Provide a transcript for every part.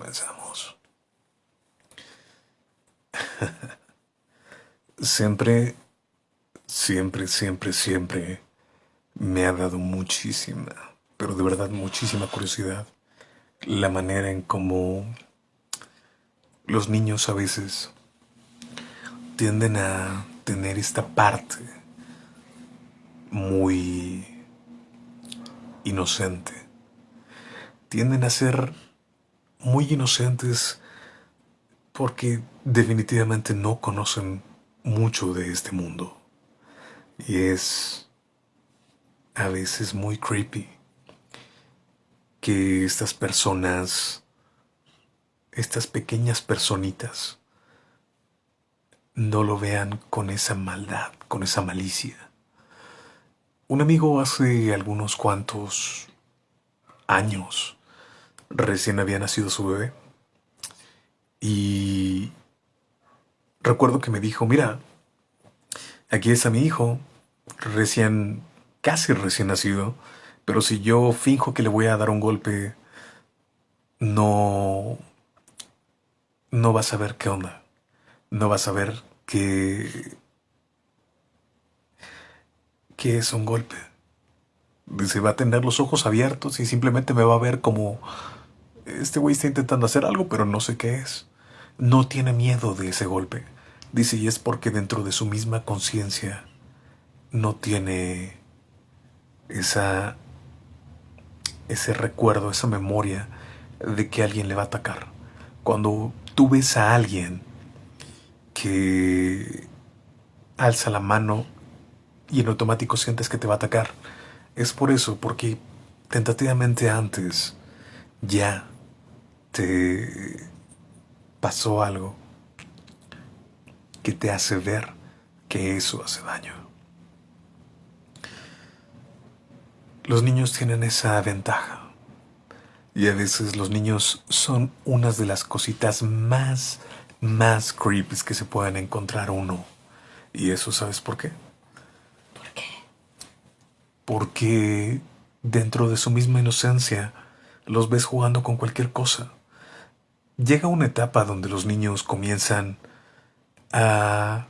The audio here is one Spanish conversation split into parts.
comenzamos. siempre, siempre, siempre, siempre me ha dado muchísima, pero de verdad muchísima curiosidad la manera en cómo los niños a veces tienden a tener esta parte muy inocente. Tienden a ser muy inocentes porque definitivamente no conocen mucho de este mundo. Y es a veces muy creepy que estas personas, estas pequeñas personitas, no lo vean con esa maldad, con esa malicia. Un amigo hace algunos cuantos años recién había nacido su bebé y recuerdo que me dijo, mira, aquí está mi hijo, recién, casi recién nacido, pero si yo finjo que le voy a dar un golpe, no, no vas a ver qué onda, no vas a ver qué, qué es un golpe. Dice, va a tener los ojos abiertos y simplemente me va a ver como este güey está intentando hacer algo, pero no sé qué es. No tiene miedo de ese golpe. Dice, y es porque dentro de su misma conciencia no tiene esa ese recuerdo, esa memoria de que alguien le va a atacar. Cuando tú ves a alguien que alza la mano y en automático sientes que te va a atacar, es por eso, porque tentativamente antes ya te pasó algo que te hace ver que eso hace daño. Los niños tienen esa ventaja. Y a veces los niños son unas de las cositas más, más creepy que se pueden encontrar uno. Y eso, ¿sabes por qué? ¿Por qué? Porque dentro de su misma inocencia los ves jugando con cualquier cosa. Llega una etapa donde los niños comienzan a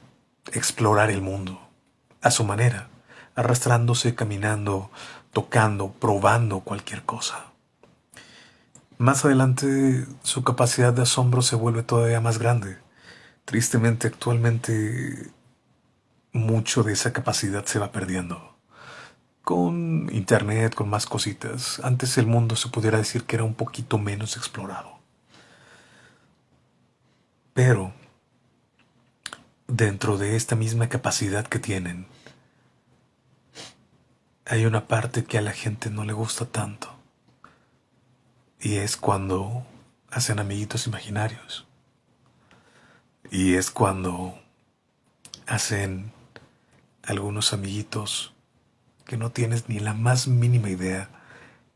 explorar el mundo a su manera, arrastrándose, caminando, tocando, probando cualquier cosa. Más adelante su capacidad de asombro se vuelve todavía más grande. Tristemente actualmente mucho de esa capacidad se va perdiendo. Con internet, con más cositas, antes el mundo se pudiera decir que era un poquito menos explorado. Pero dentro de esta misma capacidad que tienen, hay una parte que a la gente no le gusta tanto. Y es cuando hacen amiguitos imaginarios. Y es cuando hacen algunos amiguitos que no tienes ni la más mínima idea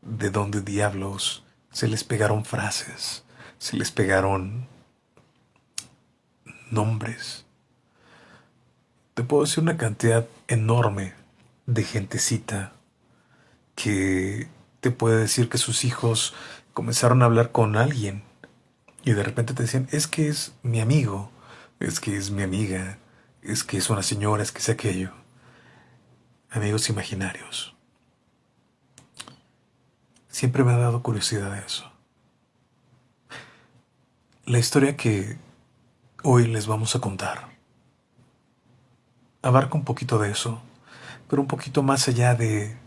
de dónde diablos se les pegaron frases, se les pegaron nombres. Te puedo decir una cantidad enorme de gentecita que te puede decir que sus hijos comenzaron a hablar con alguien y de repente te decían, es que es mi amigo, es que es mi amiga, es que es una señora, es que es aquello. Amigos imaginarios. Siempre me ha dado curiosidad eso. La historia que hoy les vamos a contar abarca un poquito de eso pero un poquito más allá de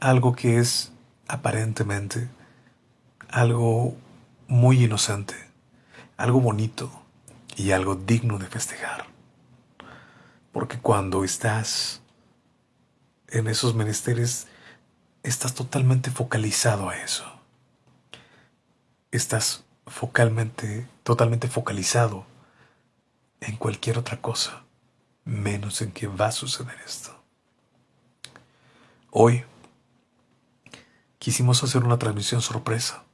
algo que es aparentemente algo muy inocente, algo bonito y algo digno de festejar. Porque cuando estás en esos menesteres, estás totalmente focalizado a eso. Estás focalmente, totalmente focalizado en cualquier otra cosa, menos en que va a suceder esto. Hoy quisimos hacer una transmisión sorpresa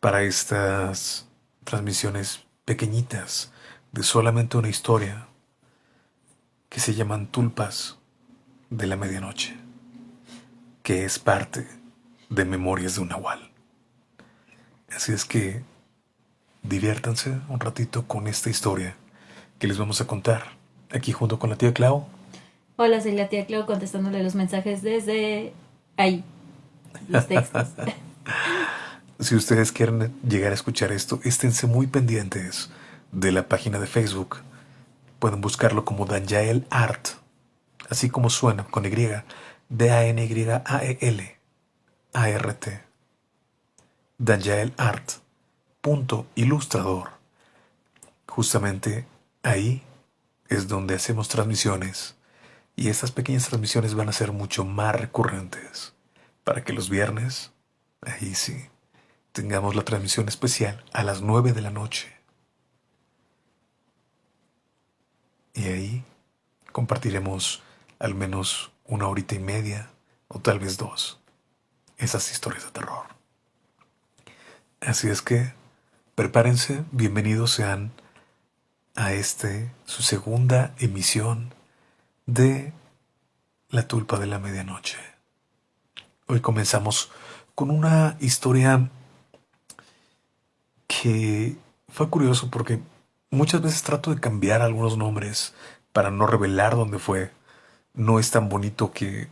para estas transmisiones pequeñitas de solamente una historia que se llaman tulpas de la medianoche, que es parte de Memorias de un Nahual. Así es que diviértanse un ratito con esta historia que les vamos a contar aquí junto con la tía Clau. Hola, soy la tía Clau contestándole los mensajes desde ahí. Los textos. si ustedes quieren llegar a escuchar esto, esténse muy pendientes de la página de Facebook. Pueden buscarlo como Danjael Art, así como suena, con Y, D-A-N-Y-A-E-L, A-R-T. Danjael Art, punto ilustrador. Justamente ahí es donde hacemos transmisiones y estas pequeñas transmisiones van a ser mucho más recurrentes para que los viernes, ahí sí, tengamos la transmisión especial a las 9 de la noche. Y ahí compartiremos al menos una horita y media o tal vez dos esas historias de terror. Así es que prepárense, bienvenidos sean a este, su segunda emisión de La Tulpa de la Medianoche. Hoy comenzamos con una historia que fue curioso porque muchas veces trato de cambiar algunos nombres para no revelar dónde fue. No es tan bonito que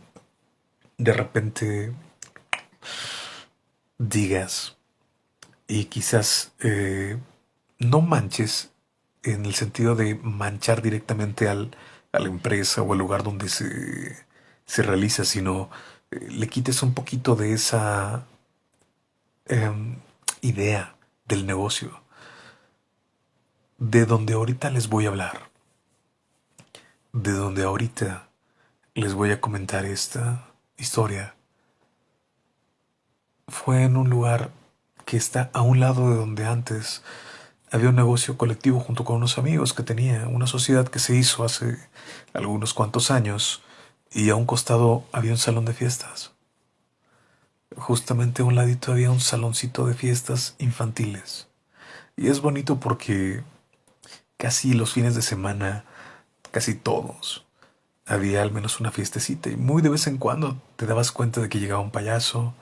de repente digas y quizás eh, no manches en el sentido de manchar directamente al, a la empresa o al lugar donde se, se realiza, sino eh, le quites un poquito de esa em, idea del negocio, de donde ahorita les voy a hablar, de donde ahorita les voy a comentar esta historia, fue en un lugar que está a un lado de donde antes había un negocio colectivo junto con unos amigos que tenía, una sociedad que se hizo hace algunos cuantos años y a un costado había un salón de fiestas. Justamente a un ladito había un saloncito de fiestas infantiles. Y es bonito porque casi los fines de semana, casi todos, había al menos una fiestecita y muy de vez en cuando te dabas cuenta de que llegaba un payaso,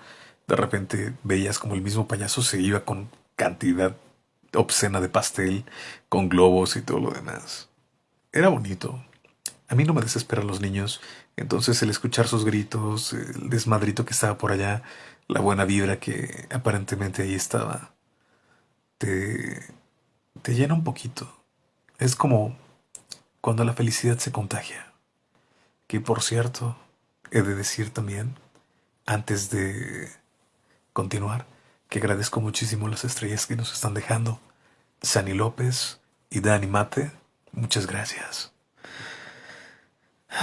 de repente veías como el mismo payaso se iba con cantidad obscena de pastel, con globos y todo lo demás. Era bonito. A mí no me desesperan los niños, entonces el escuchar sus gritos, el desmadrito que estaba por allá, la buena vibra que aparentemente ahí estaba, te, te llena un poquito. Es como cuando la felicidad se contagia. Que por cierto, he de decir también, antes de continuar, que agradezco muchísimo las estrellas que nos están dejando. Sani López y Dani Mate, muchas gracias.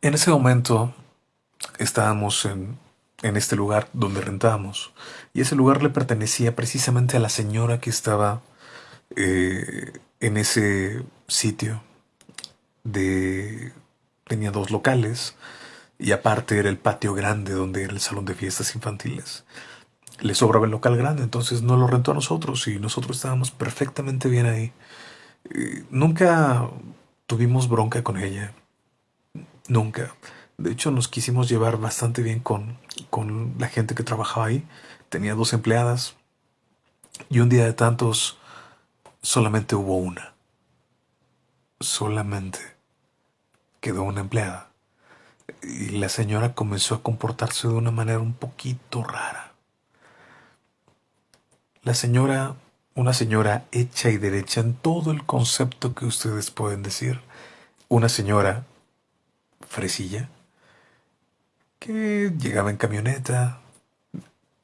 En ese momento estábamos en, en este lugar donde rentábamos y ese lugar le pertenecía precisamente a la señora que estaba eh, en ese sitio. De, tenía dos locales y aparte era el patio grande donde era el salón de fiestas infantiles. Le sobraba el local grande, entonces no lo rentó a nosotros y nosotros estábamos perfectamente bien ahí. Eh, nunca tuvimos bronca con ella. Nunca. De hecho, nos quisimos llevar bastante bien con, con la gente que trabajaba ahí. Tenía dos empleadas y un día de tantos solamente hubo una. Solamente quedó una empleada y la señora comenzó a comportarse de una manera un poquito rara. La señora, una señora hecha y derecha en todo el concepto que ustedes pueden decir, una señora fresilla, que llegaba en camioneta,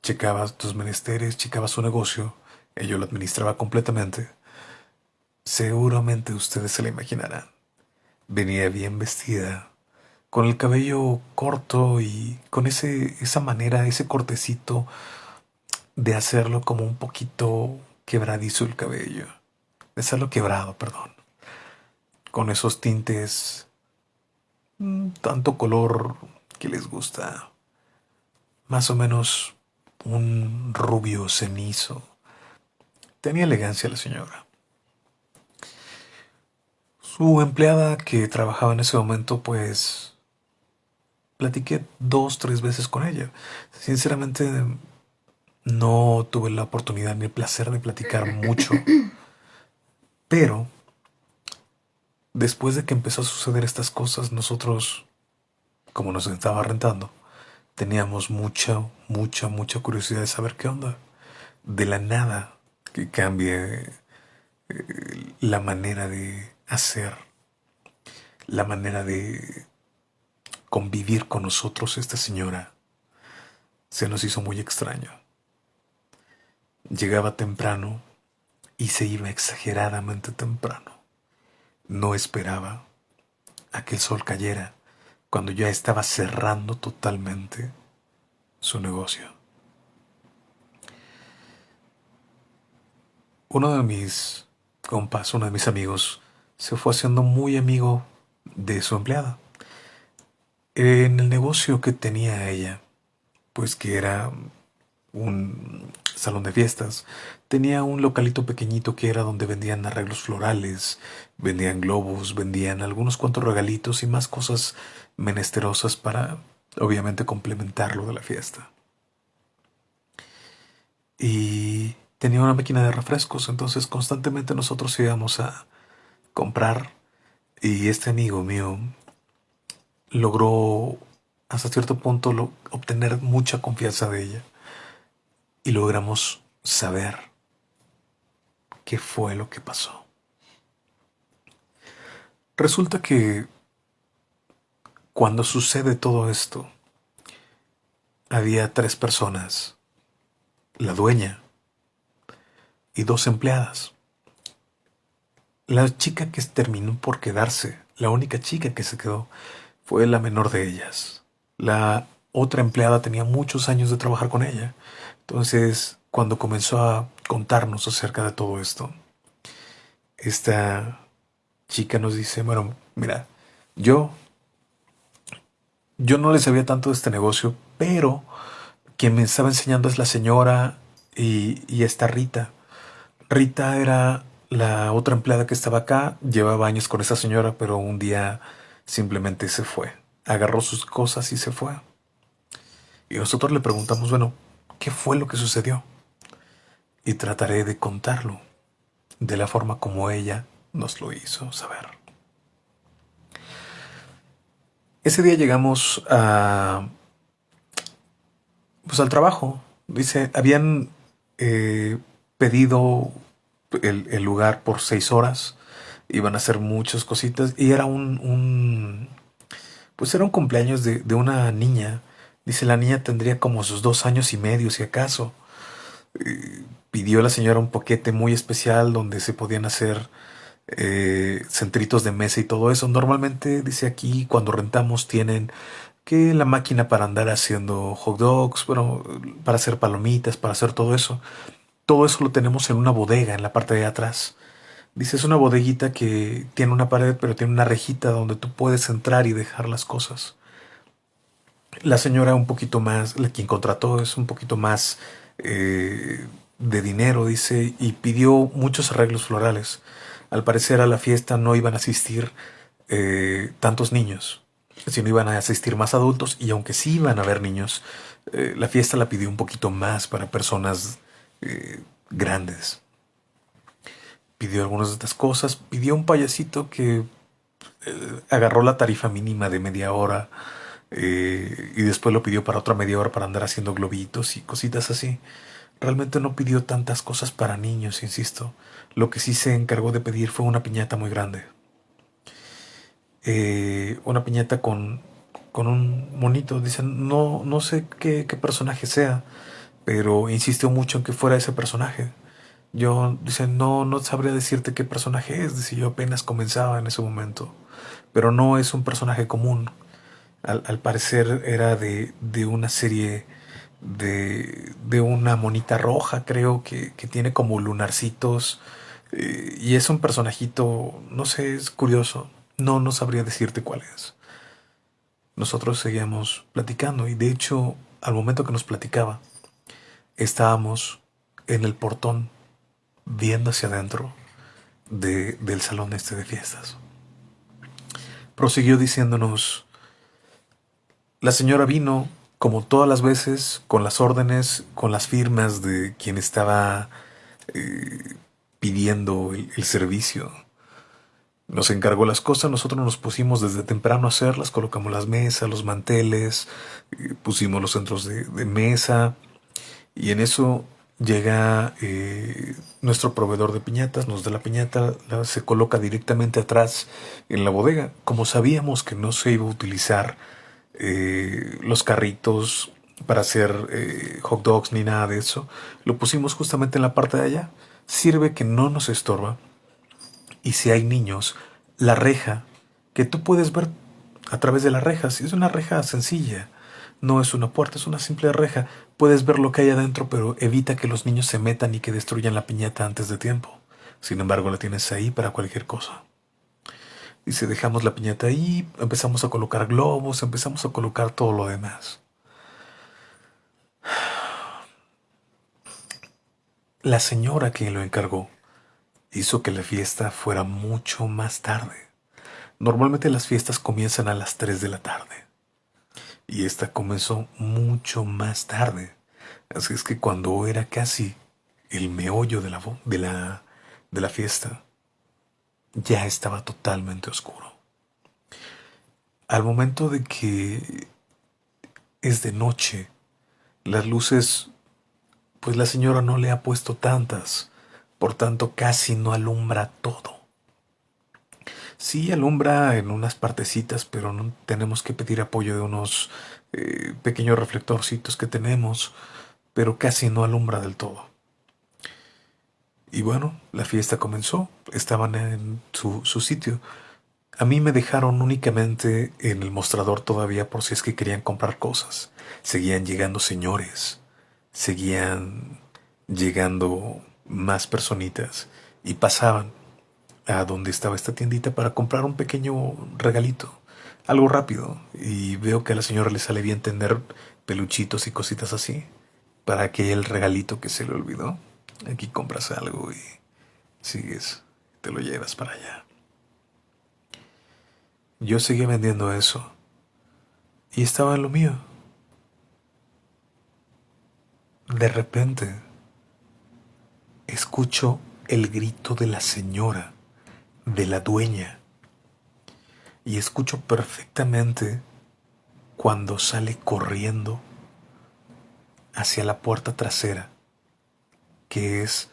checaba tus menesteres, checaba su negocio, ella lo administraba completamente. Seguramente ustedes se la imaginarán. Venía bien vestida, con el cabello corto y con ese, esa manera, ese cortecito de hacerlo como un poquito quebradizo el cabello, de hacerlo quebrado, perdón, con esos tintes, mm, tanto color que les gusta, más o menos un rubio cenizo. Tenía elegancia la señora. Su empleada que trabajaba en ese momento, pues platiqué dos, tres veces con ella. Sinceramente, no tuve la oportunidad ni el placer de platicar mucho, pero después de que empezó a suceder estas cosas, nosotros, como nos estaba rentando, teníamos mucha, mucha, mucha curiosidad de saber qué onda. De la nada que cambie eh, la manera de hacer, la manera de convivir con nosotros esta señora, se nos hizo muy extraño. Llegaba temprano y se iba exageradamente temprano. No esperaba a que el sol cayera cuando ya estaba cerrando totalmente su negocio. Uno de mis compas, uno de mis amigos, se fue haciendo muy amigo de su empleada. En el negocio que tenía ella, pues que era un salón de fiestas, tenía un localito pequeñito que era donde vendían arreglos florales, vendían globos, vendían algunos cuantos regalitos y más cosas menesterosas para, obviamente, complementarlo de la fiesta. Y tenía una máquina de refrescos, entonces constantemente nosotros íbamos a comprar y este amigo mío logró hasta cierto punto obtener mucha confianza de ella y logramos saber qué fue lo que pasó. Resulta que cuando sucede todo esto, había tres personas, la dueña y dos empleadas. La chica que terminó por quedarse, la única chica que se quedó, fue la menor de ellas. La otra empleada tenía muchos años de trabajar con ella entonces, cuando comenzó a contarnos acerca de todo esto, esta chica nos dice, bueno, mira, yo, yo no le sabía tanto de este negocio, pero quien me estaba enseñando es la señora y, y esta Rita. Rita era la otra empleada que estaba acá, llevaba años con esa señora, pero un día simplemente se fue. Agarró sus cosas y se fue. Y nosotros le preguntamos, bueno, qué fue lo que sucedió y trataré de contarlo de la forma como ella nos lo hizo saber. Ese día llegamos a, pues al trabajo. Dice, habían eh, pedido el, lugar por seis horas. Iban a hacer muchas cositas y era un, un pues era un cumpleaños de, de una niña Dice la niña tendría como sus dos años y medio, si acaso. Pidió la señora un paquete muy especial donde se podían hacer eh, centritos de mesa y todo eso. Normalmente, dice aquí, cuando rentamos tienen que la máquina para andar haciendo hot dogs, bueno, para hacer palomitas, para hacer todo eso. Todo eso lo tenemos en una bodega en la parte de atrás. Dice, es una bodeguita que tiene una pared, pero tiene una rejita donde tú puedes entrar y dejar las cosas. La señora un poquito más, la quien contrató es un poquito más eh, de dinero, dice, y pidió muchos arreglos florales. Al parecer a la fiesta no iban a asistir eh, tantos niños, sino iban a asistir más adultos y aunque sí iban a haber niños, eh, la fiesta la pidió un poquito más para personas grandes. Pidió algunas de estas cosas, pidió un payasito que agarró la tarifa mínima de media hora eh, y después lo pidió para otra media hora para andar haciendo globitos y cositas así. Realmente no pidió tantas cosas para niños, insisto. Lo que sí se encargó de pedir fue una piñata muy grande. Eh, una piñata con, con un monito. Dicen, no, no sé qué, personaje sea, pero insistió mucho en que fuera ese personaje. Yo, dicen, no, no sabría decirte qué personaje es. Dice, yo apenas comenzaba en ese momento. Pero no es un personaje común al, parecer era de, de una serie de, de, una monita roja, creo, que, que tiene como lunarcitos. Eh, y es un personajito, no sé, es curioso. No, no sabría decirte cuál es. Nosotros seguíamos platicando y de hecho, al momento que nos platicaba, estábamos en el portón viendo hacia adentro de, del salón este de fiestas. Prosiguió diciéndonos la señora vino, como todas las veces, con las órdenes, con las firmas de quien estaba eh, pidiendo el, servicio. Nos encargó las cosas, nosotros nos pusimos desde temprano a hacerlas, colocamos las mesas, los manteles, eh, pusimos los centros de, mesa y en eso llega eh, nuestro proveedor de piñatas, nos da la piñata, se coloca directamente atrás en la bodega. Como sabíamos que no se iba a utilizar eh, los carritos para hacer eh, hot dogs ni nada de eso. Lo pusimos justamente en la parte de allá. Sirve que no nos estorba. Y si hay niños, la reja, que tú puedes ver a través de la reja, si es una reja sencilla, no es una puerta, es una simple reja, puedes ver lo que hay adentro, pero evita que los niños se metan y que destruyan la piñata antes de tiempo. Sin embargo, la tienes ahí para cualquier cosa. Y si dejamos la piñata ahí, empezamos a colocar globos, empezamos a colocar todo lo demás. La señora que lo encargó hizo que la fiesta fuera mucho más tarde. Normalmente las fiestas comienzan a las 3 de la tarde. Y esta comenzó mucho más tarde. Así es que cuando era casi el meollo de la, de la, de la fiesta, ya estaba totalmente oscuro. Al momento de que es de noche, las luces, pues la señora no le ha puesto tantas, por tanto casi no alumbra todo. Sí alumbra en unas partecitas, pero no tenemos que pedir apoyo de unos eh, pequeños reflectorcitos que tenemos, pero casi no alumbra del todo. Y bueno, la fiesta comenzó, estaban en su, sitio. A mí me dejaron únicamente en el mostrador todavía por si es que querían comprar cosas. Seguían llegando señores, seguían llegando más personitas y pasaban a donde estaba esta tiendita para comprar un pequeño regalito, algo rápido. Y veo que a la señora le sale bien tener peluchitos y cositas así, para que el regalito que se le olvidó Aquí compras algo y sigues, te lo llevas para allá. Yo seguí vendiendo eso y estaba en lo mío. De repente, escucho el grito de la señora, de la dueña, y escucho perfectamente cuando sale corriendo hacia la puerta trasera que es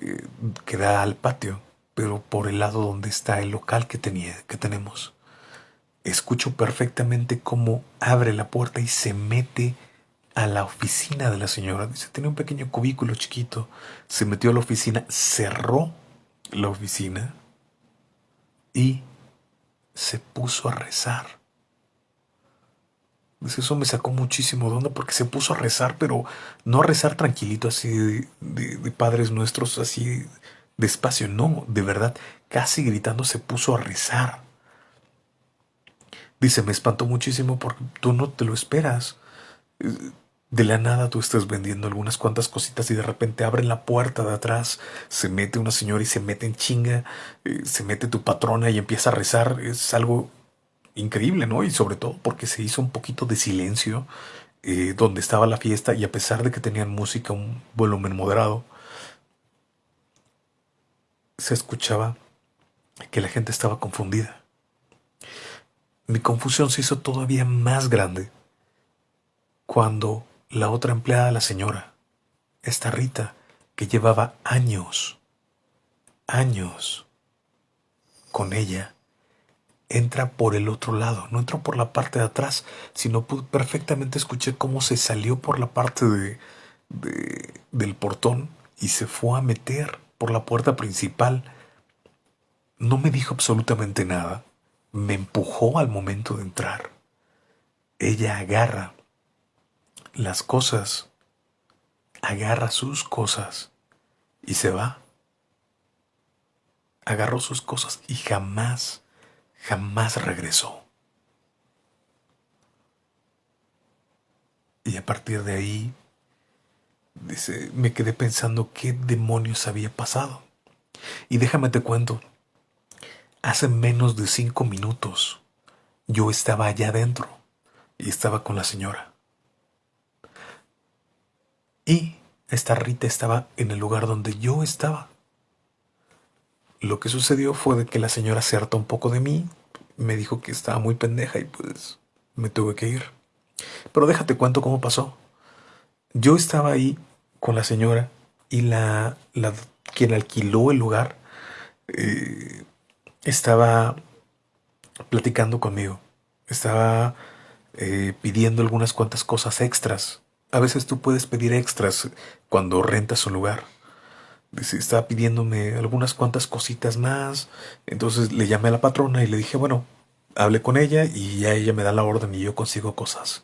eh, que da al patio, pero por el lado donde está el local que tenía, que tenemos. Escucho perfectamente cómo abre la puerta y se mete a la oficina de la señora. Dice, tiene un pequeño cubículo chiquito. Se metió a la oficina, cerró la oficina y se puso a rezar. Eso me sacó muchísimo de onda porque se puso a rezar, pero no a rezar tranquilito así de, padres nuestros, así despacio, no, de verdad, casi gritando se puso a rezar. Dice, me espantó muchísimo porque tú no te lo esperas. De la nada tú estás vendiendo algunas cuantas cositas y de repente abren la puerta de atrás, se mete una señora y se mete en chinga, eh, se mete tu patrona y empieza a rezar. Es algo increíble, ¿no? Y sobre todo porque se hizo un poquito de silencio eh, donde estaba la fiesta y a pesar de que tenían música un volumen moderado, se escuchaba que la gente estaba confundida. Mi confusión se hizo todavía más grande cuando la otra empleada, la señora, esta Rita, que llevaba años, años con ella, entra por el otro lado, no entró por la parte de atrás, sino perfectamente escuché cómo se salió por la parte de, del portón y se fue a meter por la puerta principal. No me dijo absolutamente nada, me empujó al momento de entrar. Ella agarra las cosas, agarra sus cosas y se va. Agarró sus cosas y jamás jamás regresó. Y a partir de ahí, me quedé pensando qué demonios había pasado. Y déjame te cuento, hace menos de cinco minutos yo estaba allá adentro y estaba con la señora. Y esta Rita estaba en el lugar donde yo estaba. Lo que sucedió fue de que la señora se hartó un poco de mí, me dijo que estaba muy pendeja y pues me tuve que ir. Pero déjate cuento cómo pasó. Yo estaba ahí con la señora y la, la quien alquiló el lugar eh, estaba platicando conmigo. Estaba eh, pidiendo algunas cuantas cosas extras. A veces tú puedes pedir extras cuando rentas un lugar. Estaba pidiéndome algunas cuantas cositas más. Entonces le llamé a la patrona y le dije, bueno, hablé con ella y ya ella me da la orden y yo consigo cosas.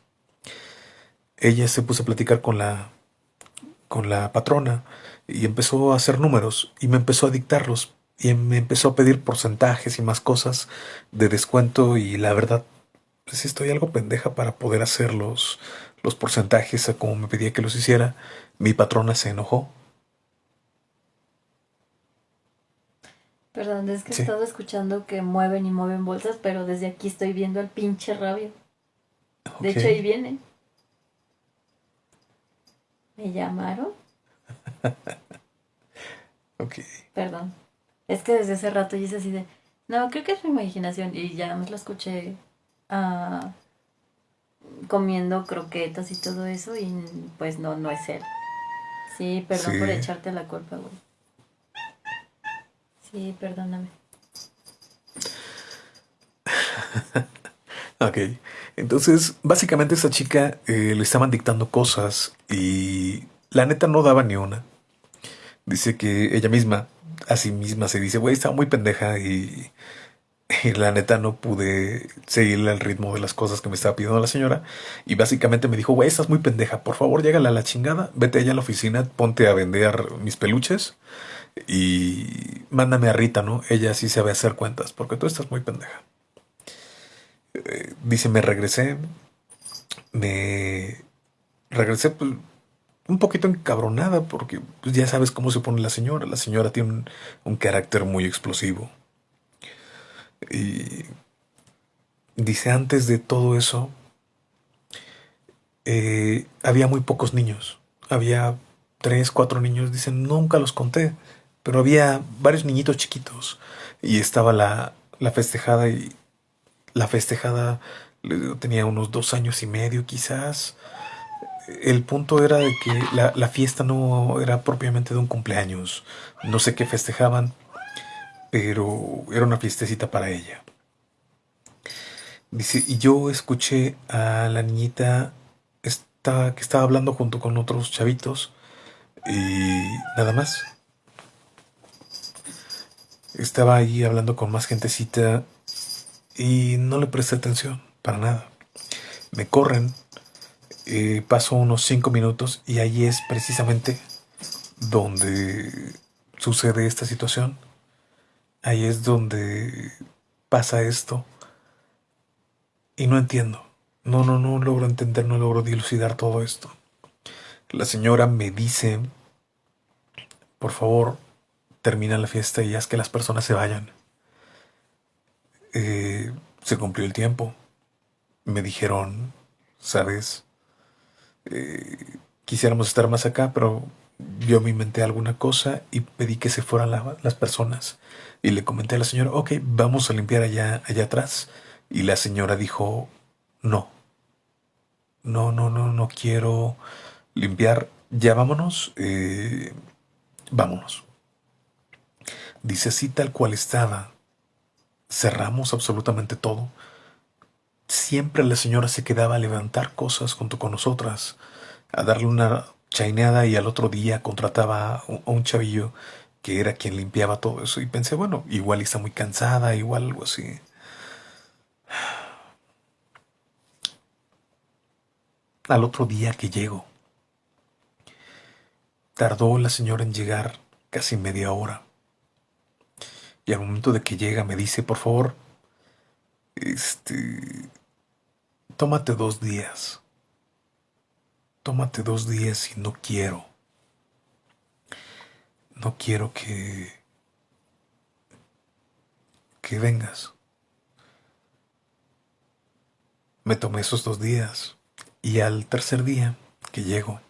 Ella se puso a platicar con la con la patrona y empezó a hacer números y me empezó a dictarlos y me empezó a pedir porcentajes y más cosas de descuento y la verdad pues estoy algo pendeja para poder hacer los, porcentajes a como me pedía que los hiciera. Mi patrona se enojó. Perdón, es que he estado escuchando que mueven y mueven bolsas, pero desde aquí estoy viendo al pinche rabio. De hecho, ahí viene. ¿Me llamaron? ok. Perdón. Es que desde hace rato hice así de. No, creo que es mi imaginación. Y ya me lo escuché uh, comiendo croquetas y todo eso. Y pues no, no es él. Sí, perdón por echarte la culpa, güey. Sí, perdóname. ok. Entonces, básicamente esa chica eh, le estaban dictando cosas y la neta no daba ni una. Dice que ella misma, a sí misma, se dice, güey, estaba muy pendeja y, la neta no pude seguirle al ritmo de las cosas que me estaba pidiendo la señora. Y básicamente me dijo, güey, estás muy pendeja, por favor, llégale a la chingada, vete allá a la oficina, ponte a vender mis peluches y mándame a Rita, ¿no? Ella sí sabe hacer cuentas, porque tú estás muy pendeja. Eh, dice, me regresé, me regresé pues, un poquito encabronada porque pues, ya sabes cómo se pone la señora. La señora tiene un, carácter muy explosivo. Y dice, antes de todo eso, eh, había muy pocos niños. Había tres, cuatro niños. Dicen, nunca los conté, pero había varios niñitos chiquitos. Y estaba la, la festejada y la festejada tenía unos dos años y medio quizás. El punto era de que la, fiesta no era propiamente de un cumpleaños. No sé qué festejaban, pero era una fiestecita para ella. Dice, y yo escuché a la niñita esta, que estaba hablando junto con otros chavitos y nada más. Estaba ahí hablando con más gentecita y no le presté atención para nada. Me corren, eh, paso unos cinco minutos y ahí es precisamente donde sucede esta situación. Ahí es donde pasa esto. Y no entiendo. No, no, no logro entender, no logro dilucidar todo esto. La señora me dice, por favor, termina la fiesta y haz que las personas se vayan. Eh, se cumplió el tiempo. Me dijeron, sabes, eh, quisiéramos estar más acá, pero yo me inventé alguna cosa y pedí que se fueran las personas. Y le comenté a la señora, ok, vamos a limpiar allá, allá atrás. Y la señora dijo, no, no, no, no, no quiero limpiar, ya vámonos, eh, vámonos. Dice así tal cual estaba, cerramos absolutamente todo. Siempre la señora se quedaba a levantar cosas junto con nosotras, a darle una chaineada y al otro día contrataba a un chavillo que era quien limpiaba todo eso. Y pensé, bueno, igual está muy cansada, igual algo así. Al otro día que llego, tardó la señora en llegar casi media hora. Y al momento de que llega me dice, por favor, este, tómate dos días. Tómate dos días y no quiero no quiero que, que vengas. Me tomé esos dos días y al tercer día que llego,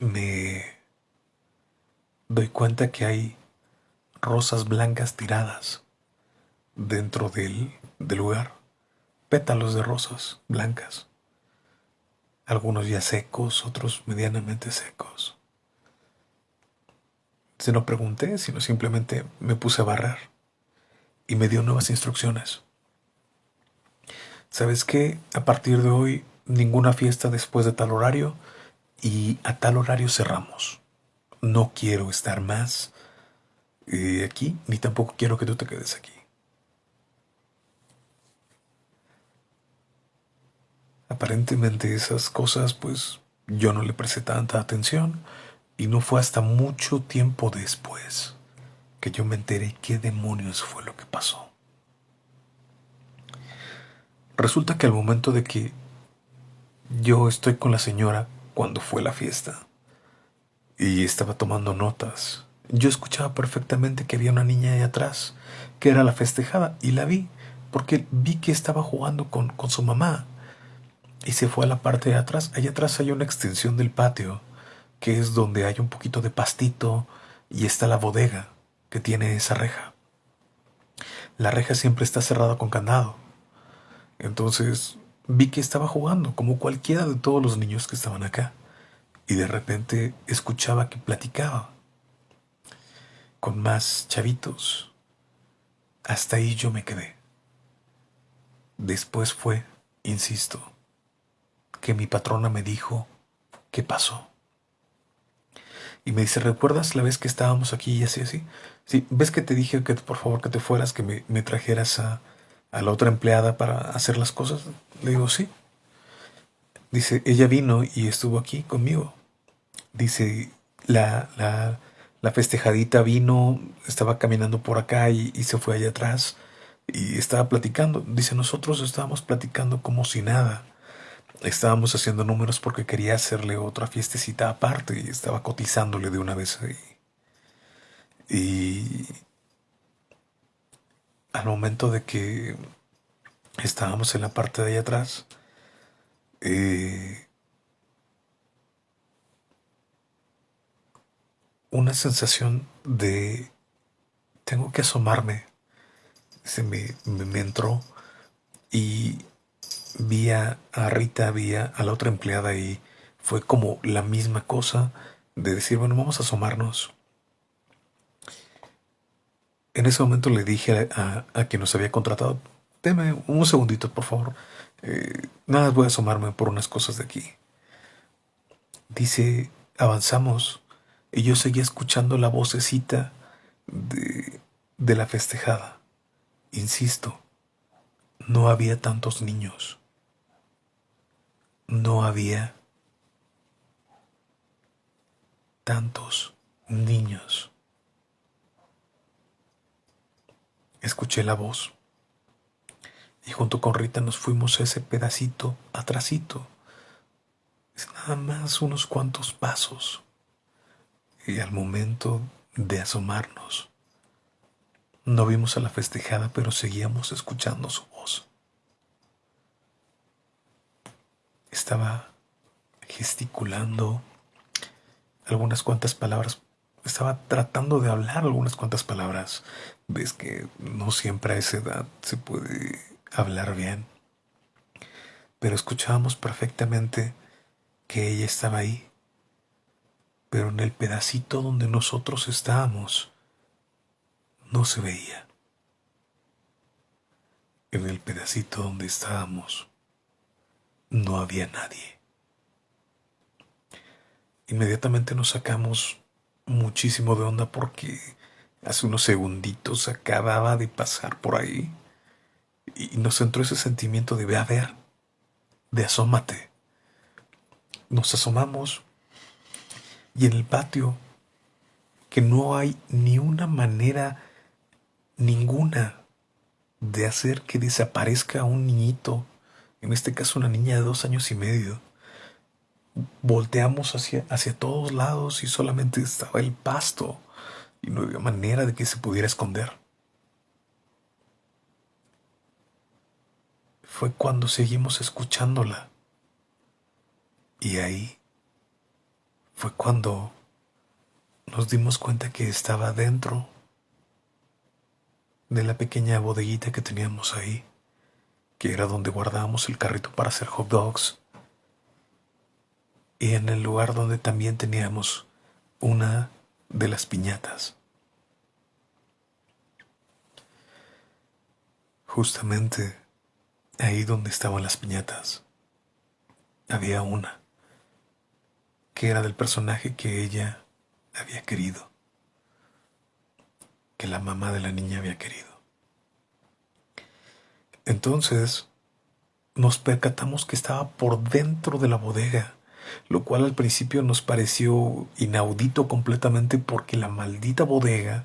me doy cuenta que hay rosas blancas tiradas dentro del, del lugar, pétalos de rosas blancas algunos ya secos, otros medianamente secos. Se no pregunté, sino simplemente me puse a barrer y me dio nuevas instrucciones. ¿Sabes qué? A partir de hoy, ninguna fiesta después de tal horario y a tal horario cerramos. No quiero estar más eh, aquí, ni tampoco quiero que tú te quedes aquí. Aparentemente esas cosas, pues yo no le presté tanta atención y no fue hasta mucho tiempo después que yo me enteré qué demonios fue lo que pasó. Resulta que al momento de que yo estoy con la señora cuando fue la fiesta y estaba tomando notas, yo escuchaba perfectamente que había una niña ahí atrás, que era la festejada, y la vi, porque vi que estaba jugando con, con su mamá. Y se fue a la parte de atrás. Allá atrás hay una extensión del patio, que es donde hay un poquito de pastito, y está la bodega que tiene esa reja. La reja siempre está cerrada con candado. Entonces vi que estaba jugando, como cualquiera de todos los niños que estaban acá. Y de repente escuchaba que platicaba con más chavitos. Hasta ahí yo me quedé. Después fue, insisto, que mi patrona me dijo, ¿qué pasó? Y me dice, ¿recuerdas la vez que estábamos aquí y así, así? Sí, ¿ves que te dije que por favor que te fueras, que me, me trajeras a, a la otra empleada para hacer las cosas? Le digo, sí. Dice, ella vino y estuvo aquí conmigo. Dice, la, la, la festejadita vino, estaba caminando por acá y, se fue allá atrás y estaba platicando. Dice, nosotros estábamos platicando como si nada. Estábamos haciendo números porque quería hacerle otra fiestecita aparte y estaba cotizándole de una vez ahí. Y al momento de que estábamos en la parte de allá atrás, eh, una sensación de tengo que asomarme. Se me, me, entró y vi a, Rita, vi a la otra empleada y fue como la misma cosa de decir, bueno, vamos a asomarnos. En ese momento le dije a, quien nos había contratado, deme un segundito, por favor. Eh, nada, voy a asomarme por unas cosas de aquí. Dice, avanzamos y yo seguía escuchando la vocecita de, de la festejada. Insisto, no había tantos niños. No había tantos niños. Escuché la voz y junto con Rita nos fuimos ese pedacito atrasito. Es nada más unos cuantos pasos y al momento de asomarnos, no vimos a la festejada, pero seguíamos escuchando su voz. Estaba gesticulando algunas cuantas palabras. Estaba tratando de hablar algunas cuantas palabras. Ves que no siempre a esa edad se puede hablar bien. Pero escuchábamos perfectamente que ella estaba ahí pero en el pedacito donde nosotros estábamos no se veía. En el pedacito donde estábamos no había nadie. Inmediatamente nos sacamos muchísimo de onda porque hace unos segunditos acababa de pasar por ahí y nos entró ese sentimiento de ve a ver, de asómate. Nos asomamos y en el patio, que no hay ni una manera ninguna de hacer que desaparezca un niñito, en este caso una niña de dos años y medio. Volteamos hacia, hacia todos lados y solamente estaba el pasto y no había manera de que se pudiera esconder. Fue cuando seguimos escuchándola. Y ahí fue cuando nos dimos cuenta que estaba dentro de la pequeña bodeguita que teníamos ahí, que era donde guardábamos el carrito para hacer hot dogs, y en el lugar donde también teníamos una de las piñatas. Justamente ahí donde estaban las piñatas, había una que era del personaje que ella había querido, que la mamá de la niña había querido. Entonces nos percatamos que estaba por dentro de la bodega, lo cual al principio nos pareció inaudito completamente porque la maldita bodega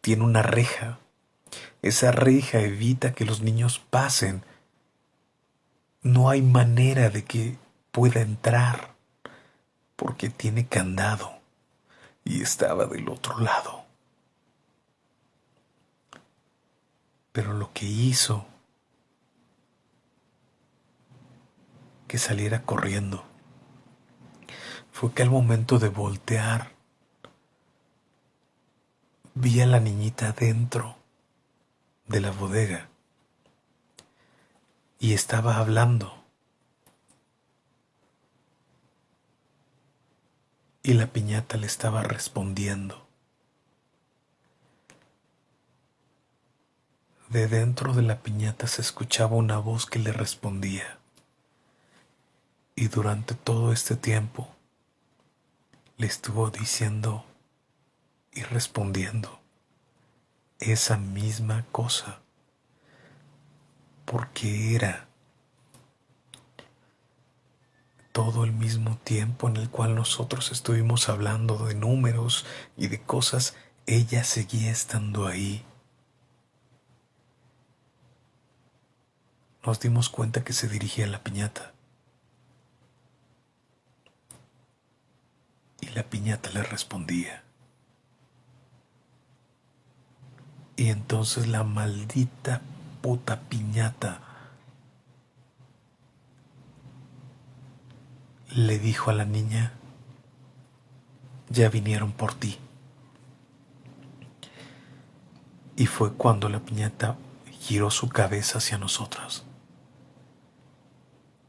tiene una reja. Esa reja evita que los niños pasen. No hay manera de que pueda entrar porque tiene candado y estaba del otro lado. Pero lo que hizo que saliera corriendo fue que al momento de voltear vi a la niñita dentro de la bodega y estaba hablando. y la piñata le estaba respondiendo. De dentro de la piñata se escuchaba una voz que le respondía. Y durante todo este tiempo le estuvo diciendo y respondiendo esa misma cosa. Porque era todo el mismo tiempo en el cual nosotros estuvimos hablando de números y de cosas, ella seguía estando ahí. Nos dimos cuenta que se dirigía a la piñata. Y la piñata le respondía. Y entonces la maldita puta piñata le dijo a la niña, ya vinieron por ti. Y fue cuando la piñata giró su cabeza hacia nosotros.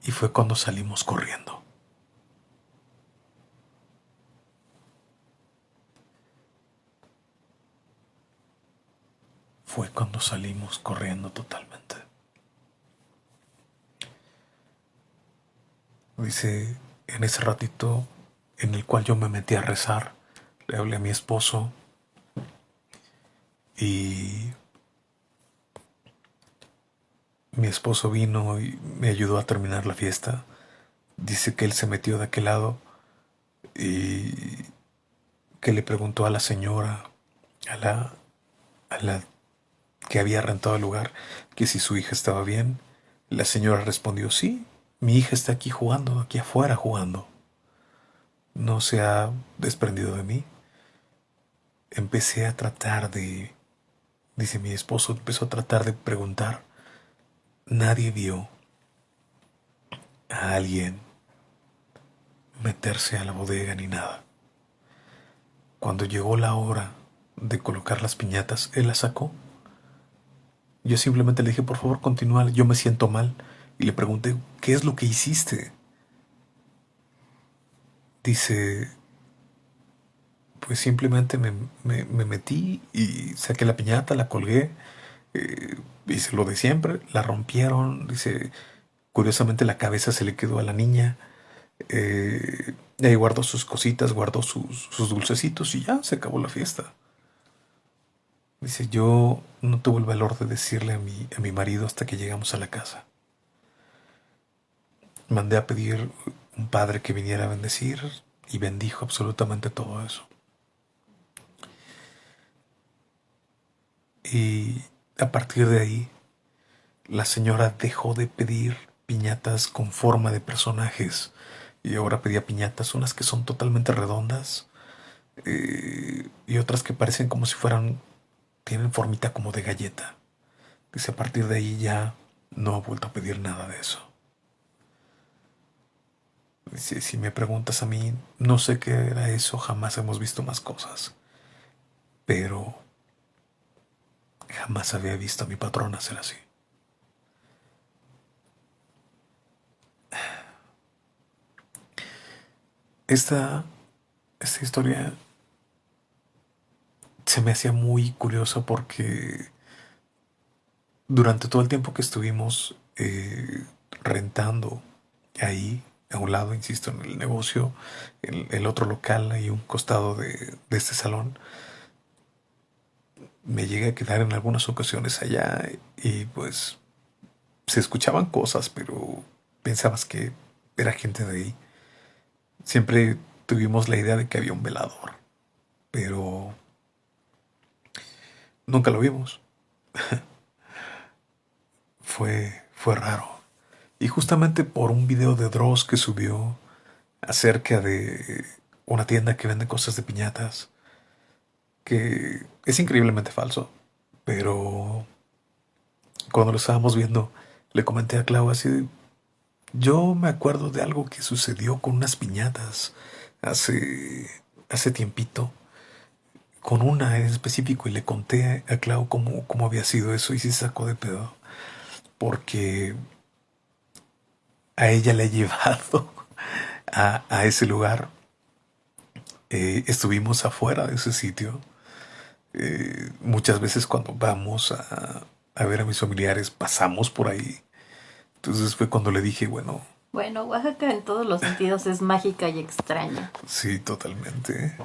Y fue cuando salimos corriendo. Fue cuando salimos corriendo totalmente. Dice en ese ratito en el cual yo me metí a rezar, le hablé a mi esposo y mi esposo vino y me ayudó a terminar la fiesta. Dice que él se metió de aquel lado y que le preguntó a la señora, a la, a la que había rentado el lugar, que si su hija estaba bien. La señora respondió sí, mi hija está aquí jugando, aquí afuera jugando. No se ha desprendido de mí. Empecé a tratar de, dice mi esposo, empezó a tratar de preguntar. Nadie vio a alguien meterse a la bodega ni nada. Cuando llegó la hora de colocar las piñatas, él las sacó. Yo simplemente le dije, por favor, continúa, yo me siento mal y le pregunté, ¿qué es lo que hiciste? Dice, pues simplemente me, metí y saqué la piñata, la colgué, eh, hice lo de siempre, la rompieron, dice, curiosamente la cabeza se le quedó a la niña, eh, y ahí guardó sus cositas, guardó sus dulcecitos y ya se acabó la fiesta. Dice, yo no tuve el valor de decirle a mi, a mi marido hasta que llegamos a la casa mandé a pedir un padre que viniera a bendecir y bendijo absolutamente todo eso. Y a partir de ahí, la señora dejó de pedir piñatas con forma de personajes y ahora pedía piñatas, unas que son totalmente redondas eh, y otras que parecen como si fueran, tienen formita como de galleta. Dice, a partir de ahí ya no ha vuelto a pedir nada de eso. Si, me preguntas a mí, no sé qué era eso, jamás hemos visto más cosas. Pero jamás había visto a mi patrona ser así. Esta, esta historia se me hacía muy curiosa porque durante todo el tiempo que estuvimos eh, rentando ahí, a un lado, insisto, en el negocio, el, el otro local, ahí un costado de, de este salón, me llegué a quedar en algunas ocasiones allá y pues se escuchaban cosas, pero pensabas que era gente de ahí. Siempre tuvimos la idea de que había un velador, pero nunca lo vimos. fue, fue raro. Y justamente por un video de Dross que subió acerca de una tienda que vende cosas de piñatas, que es increíblemente falso, pero cuando lo estábamos viendo, le comenté a Clau así, yo me acuerdo de algo que sucedió con unas piñatas hace, hace tiempito, con una en específico, y le conté a Clau cómo, cómo había sido eso y se sacó de pedo, porque a ella le he llevado a, a ese lugar. Eh, estuvimos afuera de ese sitio. Eh, muchas veces cuando vamos a, a ver a mis familiares pasamos por ahí entonces fue cuando le dije, bueno. Bueno, Oaxaca en todos los sentidos es mágica y extraña. Sí, totalmente.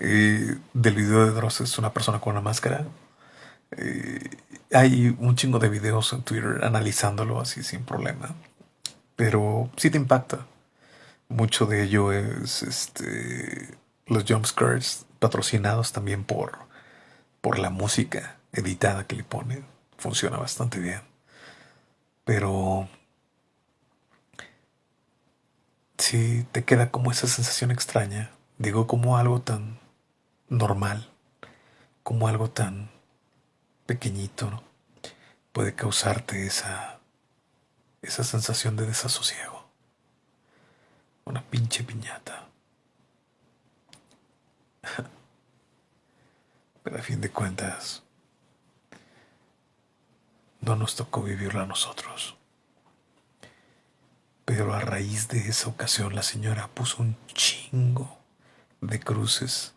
Eh, del video de Dross es una persona con una máscara. Eh, hay un chingo de videos en Twitter analizándolo así sin problema. Pero sí te impacta. Mucho de ello es este, los jumpscares patrocinados también por, por la música editada que le pone. Funciona bastante bien. Pero sí te queda como esa sensación extraña. Digo, como algo tan normal, como algo tan pequeñito, puede causarte esa, esa sensación de desasosiego. Una pinche piñata. Pero a fin de cuentas, no nos tocó vivirlo a nosotros. Pero a raíz de esa ocasión la señora puso un chingo de cruces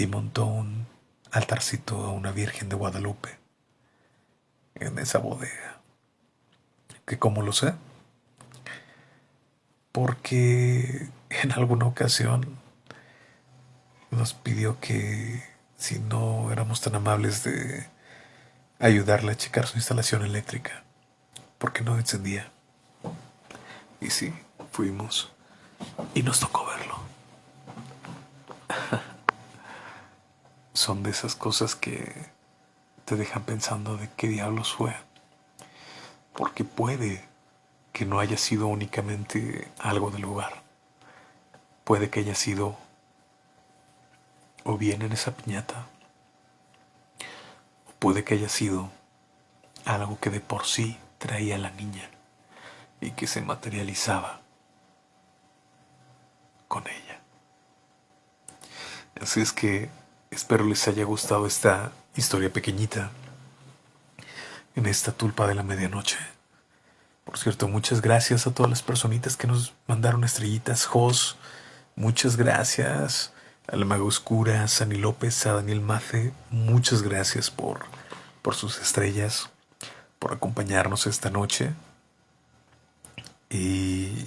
y montó un altarcito a una Virgen de Guadalupe en esa bodega. ¿Que cómo lo sé? Porque en alguna ocasión nos pidió que si no éramos tan amables de ayudarle a checar su instalación eléctrica, porque no encendía. Y sí, fuimos y nos tocó verlo. Son de esas cosas que te dejan pensando de qué diablos fue. Porque puede que no haya sido únicamente algo del lugar. Puede que haya sido o bien en esa piñata Puede que haya sido algo que de por sí traía la niña y que se materializaba con ella. Así es que espero les haya gustado esta historia pequeñita en esta tulpa de la medianoche. Por cierto, muchas gracias a todas las personitas que nos mandaron estrellitas. Jos, muchas gracias a la Maga Oscura, a Sani López, a Daniel Mace, muchas gracias por, por sus estrellas, por acompañarnos esta noche. Y...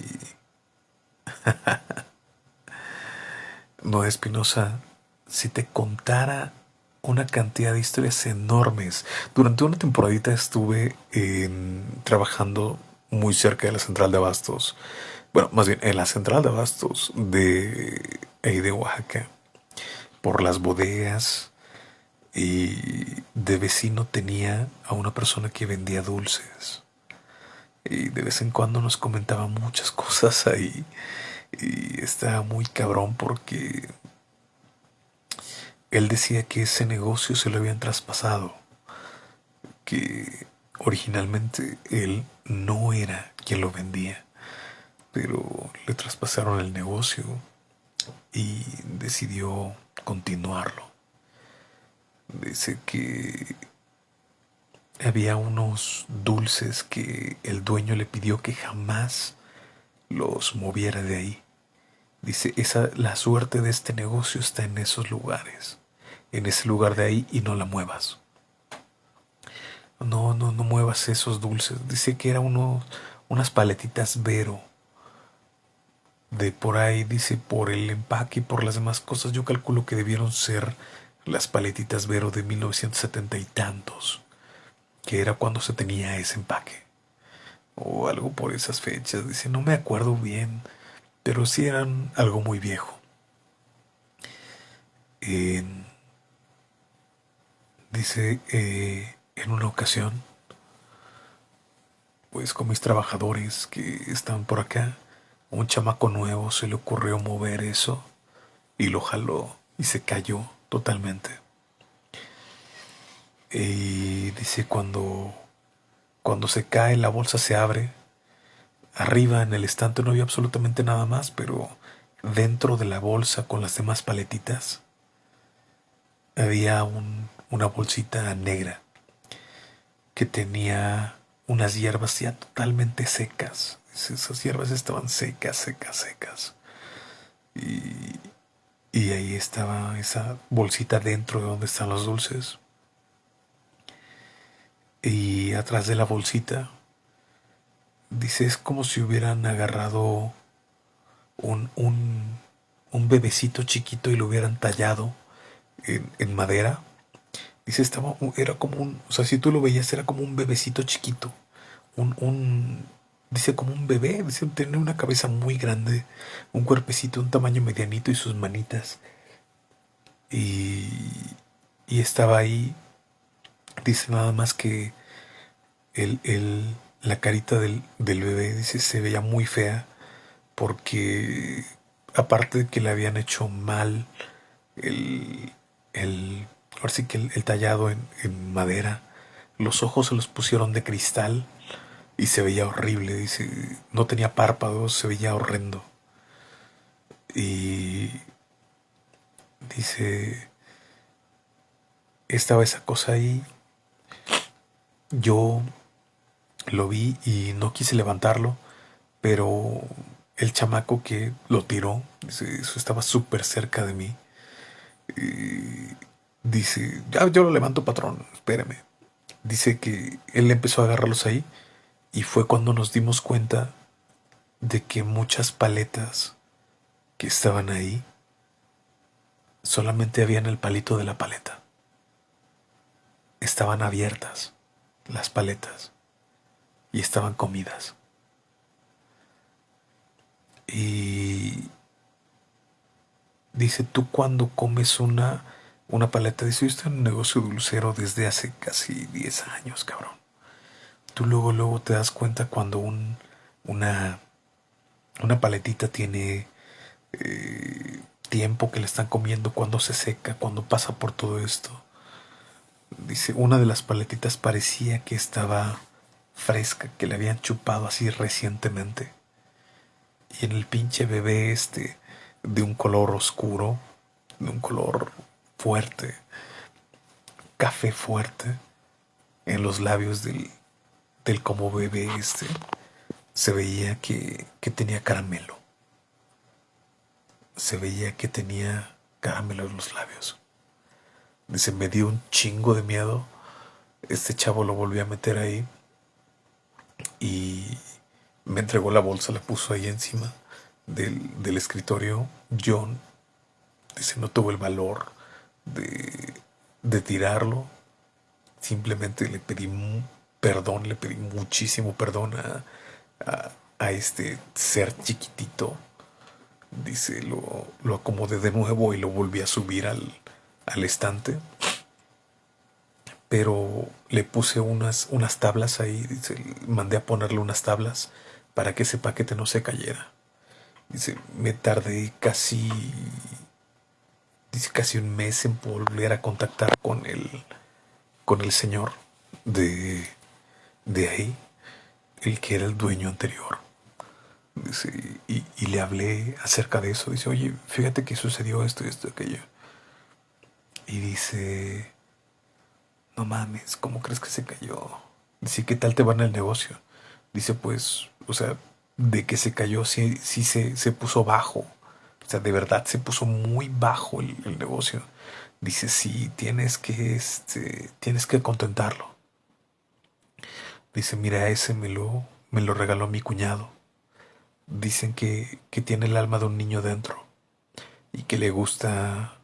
no, Espinosa, si te contara una cantidad de historias enormes. Durante una temporadita estuve trabajando muy cerca de la central de abastos. Bueno, más bien en la central de abastos de, de Oaxaca por las bodegas y de vecino tenía a una persona que vendía dulces y de vez en cuando nos comentaba muchas cosas ahí y estaba muy cabrón porque él decía que ese negocio se lo habían traspasado que originalmente él no era quien lo vendía pero le traspasaron el negocio y decidió continuarlo. Dice que había unos dulces que el dueño le pidió que jamás los moviera de ahí. Dice, esa, la suerte de este negocio está en esos lugares, en ese lugar de ahí y no la muevas. No, no, no muevas esos dulces. Dice que era uno, unas paletitas Vero. De por ahí, dice, por el empaque y por las demás cosas, yo calculo que debieron ser las paletitas Vero de 1970 y tantos, que era cuando se tenía ese empaque. O algo por esas fechas. Dice, no me acuerdo bien, pero sí eran algo muy viejo. Dice, eh, en una ocasión, pues con mis trabajadores que están por acá, un chamaco nuevo se le ocurrió mover eso y lo jaló y se cayó totalmente. Y dice cuando cuando se cae la bolsa se abre. Arriba en el estante no había absolutamente nada más, pero dentro de la bolsa con las demás paletitas había una bolsita negra que tenía unas hierbas ya totalmente secas. Esas hierbas estaban secas, secas, secas. Y, y ahí estaba esa bolsita dentro de donde están los dulces. Y atrás de la bolsita, dice, es como si hubieran agarrado un, un, un bebecito chiquito y lo hubieran tallado en, en madera Dice, estaba, era como un, o sea, si tú lo veías, era como un bebecito chiquito. Un, un, dice, como un bebé. Dice, tenía una cabeza muy grande, un cuerpecito, un tamaño medianito y sus manitas. Y, y estaba ahí. Dice nada más que el, el, la carita del, del bebé, dice, se veía muy fea porque aparte de que le habían hecho mal el, el ahora sí que el, tallado en, madera, los ojos se los pusieron de cristal y se veía horrible, dice, no tenía párpados, se veía horrendo. Y dice, estaba esa cosa ahí, yo lo vi y no quise levantarlo, pero el chamaco que lo tiró, eso estaba súper cerca de mí. Y Dice, ya yo lo levanto, patrón, espéreme. Dice que él empezó a agarrarlos ahí y fue cuando nos dimos cuenta de que muchas paletas que estaban ahí solamente habían el palito de la paleta. Estaban abiertas las paletas y estaban comidas. Y dice, tú cuando comes una una paleta. Yo estoy en un negocio dulcero desde hace casi 10 años, cabrón. Tú luego, luego te das cuenta cuando un, una, una paletita tiene eh, tiempo que le están comiendo, cuando se seca, cuando pasa por todo esto. Dice, una de las paletitas parecía que estaba fresca, que le habían chupado así recientemente. Y en el pinche bebé este, de un color oscuro, de un color fuerte, café fuerte en los labios del, del como bebé este. Se veía que, que tenía caramelo. Se veía que tenía caramelo en los labios. Dice, me dio un chingo de miedo. Este chavo lo volvió a meter ahí. Y me entregó la bolsa, la puso ahí encima del, del escritorio. John dice, no tuvo el valor de, tirarlo. Simplemente le pedí perdón, le pedí muchísimo perdón a, a, este ser chiquitito. Dice, lo, lo, acomodé de nuevo y lo volví a subir al, al estante. Pero le puse unas, unas tablas ahí, dice, mandé a ponerle unas tablas para que ese paquete no se cayera. Dice, me tardé casi casi un mes en volver a contactar con el, con el señor de, de ahí, el que era el dueño anterior. Y, le hablé acerca de eso. Dice, oye, fíjate que sucedió esto esto y aquello. Y dice, no mames, ¿cómo crees que se cayó? Dice, ¿qué tal te va en el negocio? Dice, pues, o sea, de que se cayó, sí, sí se, se puso bajo. O sea, de verdad se puso muy bajo el, negocio. Dice, sí, tienes que, este, tienes que contentarlo. Dice, mira, ese me lo, me lo regaló mi cuñado. Dicen que, que tiene el alma de un niño dentro y que le gusta,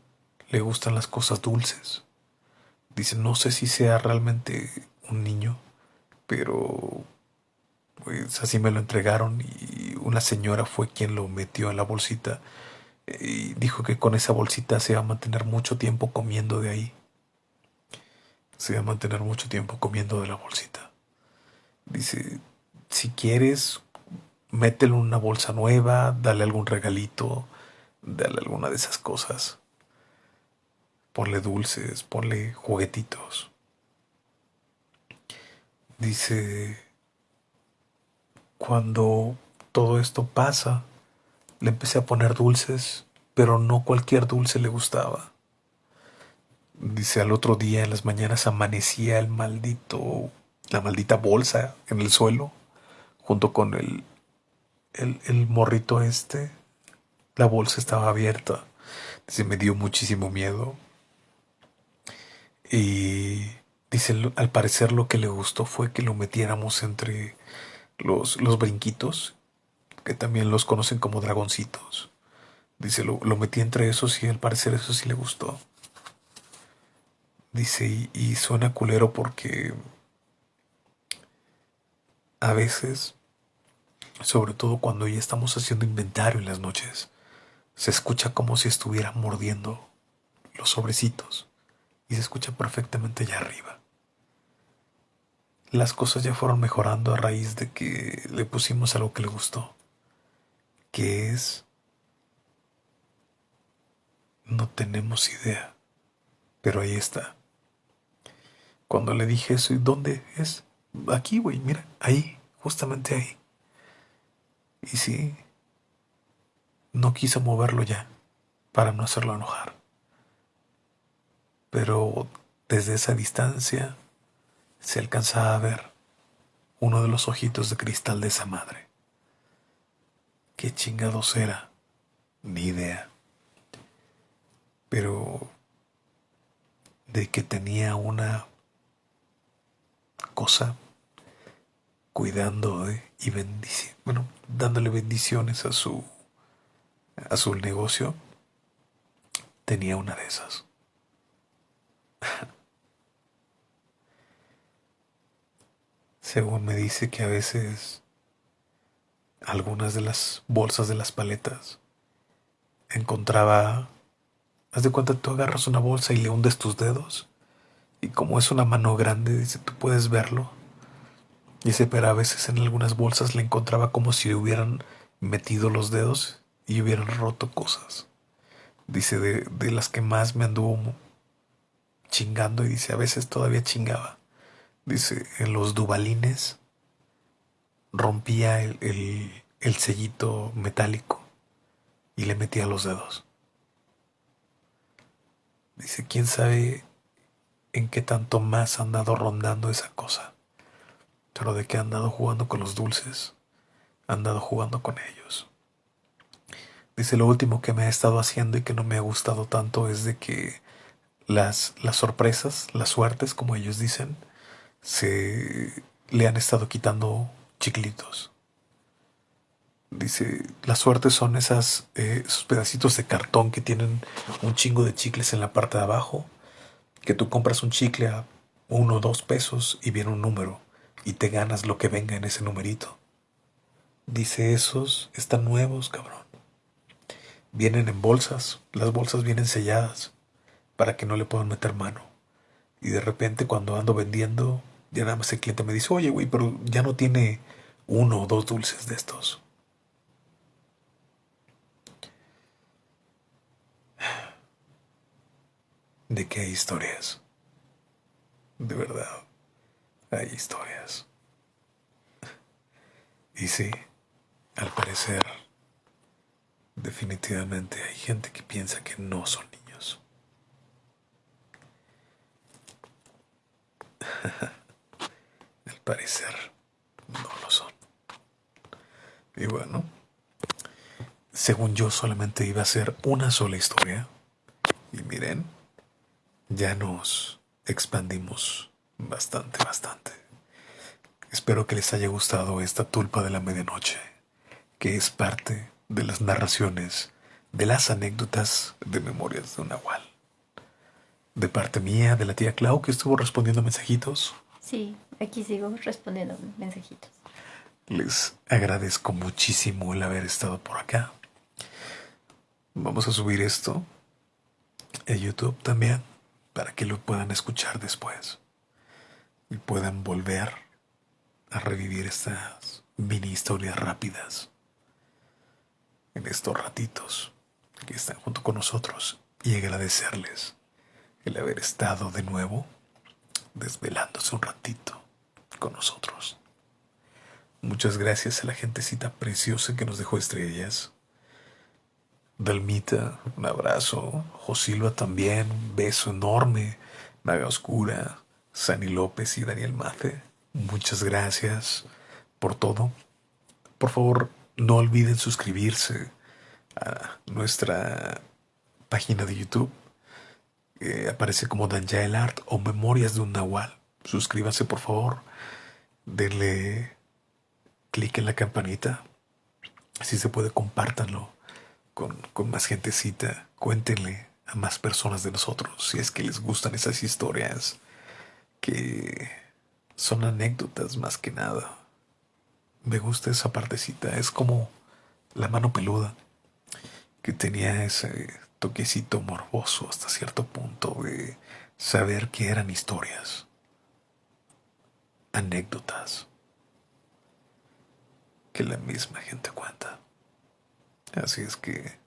le gustan las cosas dulces. Dice, no sé si sea realmente un niño, pero pues así me lo entregaron y una señora fue quien lo metió en la bolsita dijo que con esa bolsita se iba a mantener mucho tiempo comiendo de ahí. Se iba a mantener mucho tiempo comiendo de la bolsita. Dice, si quieres, mételo en una bolsa nueva, dale algún regalito, dale alguna de esas cosas. Ponle dulces, ponle juguetitos. Dice, cuando todo esto pasa, le empecé a poner dulces, pero no cualquier dulce le gustaba. Dice, al otro día en las mañanas amanecía el maldito la maldita bolsa en el suelo, junto con el, el, morrito este. La bolsa estaba abierta. Dice, me dio muchísimo miedo. Y dice, al parecer lo que le gustó fue que lo metiéramos entre los, los brinquitos, que también los conocen como dragoncitos. Dice, lo, lo metí entre esos y al parecer eso sí le gustó. Dice, y, y suena culero porque a veces, sobre todo cuando ya estamos haciendo inventario en las noches, se escucha como si estuviera mordiendo los sobrecitos y se escucha perfectamente allá arriba. Las cosas ya fueron mejorando a raíz de que le pusimos algo que le gustó, que es... No tenemos idea, pero ahí está. Cuando le dije eso, ¿y dónde es? Aquí, güey, mira, ahí, justamente ahí. Y sí, no quiso moverlo ya para no hacerlo enojar. Pero desde esa distancia se alcanzaba a ver uno de los ojitos de cristal de esa madre. ¿Qué chingados era? Ni idea. Pero de que tenía una cosa cuidando y bendici bueno, dándole bendiciones a su a su negocio, tenía una de esas. Según me dice que a veces algunas de las bolsas de las paletas encontraba, haz de cuenta, tú agarras una bolsa y le hundes tus dedos y como es una mano grande, dice, tú puedes verlo. Dice, pero a veces en algunas bolsas le encontraba como si le hubieran metido los dedos y hubieran roto cosas. Dice, de, de las que más me anduvo chingando y dice, a veces todavía chingaba. Dice, en los dubalines rompía el, el, el sellito metálico y le metía los dedos. Dice, quién sabe en qué tanto más ha andado rondando esa cosa. Pero de que ha andado jugando con los dulces, ha andado jugando con ellos. Dice, lo último que me ha estado haciendo y que no me ha gustado tanto es de que las, las sorpresas, las suertes, como ellos dicen, se le han estado quitando chiclitos. Dice, las suertes son esas, eh, esos pedacitos de cartón que tienen un chingo de chicles en la parte de abajo que tú compras un chicle a uno o dos pesos y viene un número y te ganas lo que venga en ese numerito. Dice, esos están nuevos, cabrón. Vienen en bolsas, las bolsas vienen selladas para que no le puedan meter mano. Y de repente cuando ando vendiendo, ya nada más el cliente me dice, oye, güey, pero ya no tiene uno o dos dulces de estos. de que hay historias. De verdad, hay historias. Y sí, al parecer, definitivamente hay gente que piensa que no son niños. parecer, no lo son. Y bueno, según yo solamente iba a ser una sola historia. Y miren, ya nos expandimos bastante, bastante. Espero que les haya gustado esta tulpa de la medianoche, que es parte de las narraciones, de las anécdotas de Memorias de un Nahual. De parte mía, de la tía Clau, que estuvo respondiendo mensajitos. Sí, aquí sigo respondiendo mensajitos. Les agradezco muchísimo el haber estado por acá. Vamos a subir esto a YouTube también para que lo puedan escuchar después y puedan volver a revivir estas mini historias rápidas en estos ratitos que están junto con nosotros y agradecerles el haber estado de nuevo desvelándose un ratito con nosotros. Muchas gracias a la gentecita preciosa que nos dejó estrellas. Dalmita, un abrazo. Josilva también, un beso enorme. Maga Oscura, Sani López y Daniel Mace, muchas gracias por todo. Por favor, no olviden suscribirse a nuestra página de YouTube. aparece como Danjael Art o Memorias de un Nahual. Suscríbanse, por favor. Denle clic en la campanita. Si se puede, compártanlo con, con más gentecita. Cuéntenle a más personas de nosotros si es que les gustan esas historias que son anécdotas más que nada. Me gusta esa partecita. Es como la mano peluda que tenía ese toquecito morboso hasta cierto punto de saber que eran historias, anécdotas que la misma gente cuenta. Así es que,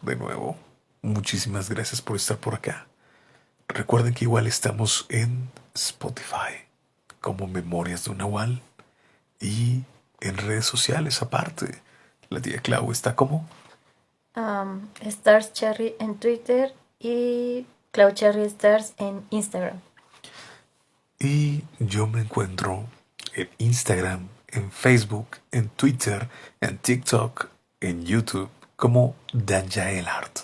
de nuevo, muchísimas gracias por estar por acá. Recuerden que igual estamos en Spotify como Memorias de un Nahual y en redes sociales aparte. La tía Clau está como um, Stars Cherry en Twitter y Clau Cherry Stars en Instagram. Y yo me encuentro en Instagram en Facebook, en Twitter, en TikTok, en YouTube, como Danjael Art.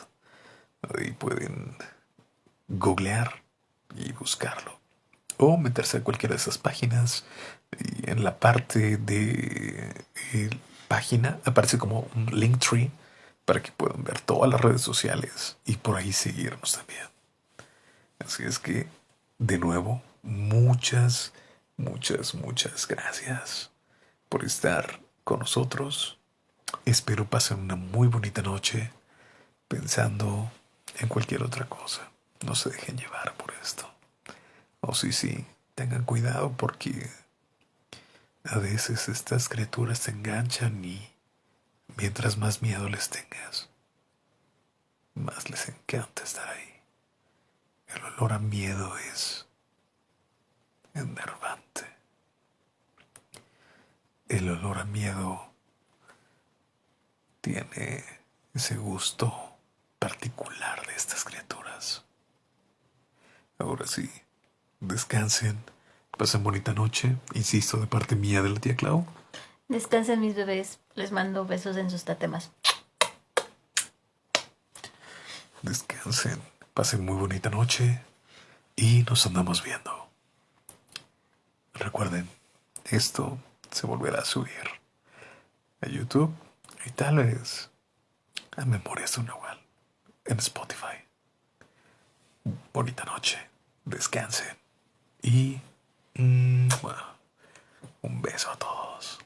Ahí pueden googlear y buscarlo. O meterse a cualquiera de esas páginas. Y en la parte de página aparece como un link tree para que puedan ver todas las redes sociales y por ahí seguirnos también. Así es que, de nuevo, muchas, muchas, muchas gracias por estar con nosotros. Espero pasen una muy bonita noche pensando en cualquier otra cosa. No se dejen llevar por esto. O sí, sí, tengan cuidado porque a veces estas criaturas se enganchan y mientras más miedo les tengas, más les encanta estar ahí. El olor a miedo es enervante el olor a miedo tiene ese gusto particular de estas criaturas. Ahora sí, descansen, pasen bonita noche, insisto, de parte mía de la tía Clau. Descansen mis bebés, les mando besos en sus tatemas. Descansen, pasen muy bonita noche y nos andamos viendo. Recuerden, esto se volverá a subir a YouTube y tal vez a Memorias de un Nahual en Spotify. Bonita noche, descansen y mm, un beso a todos.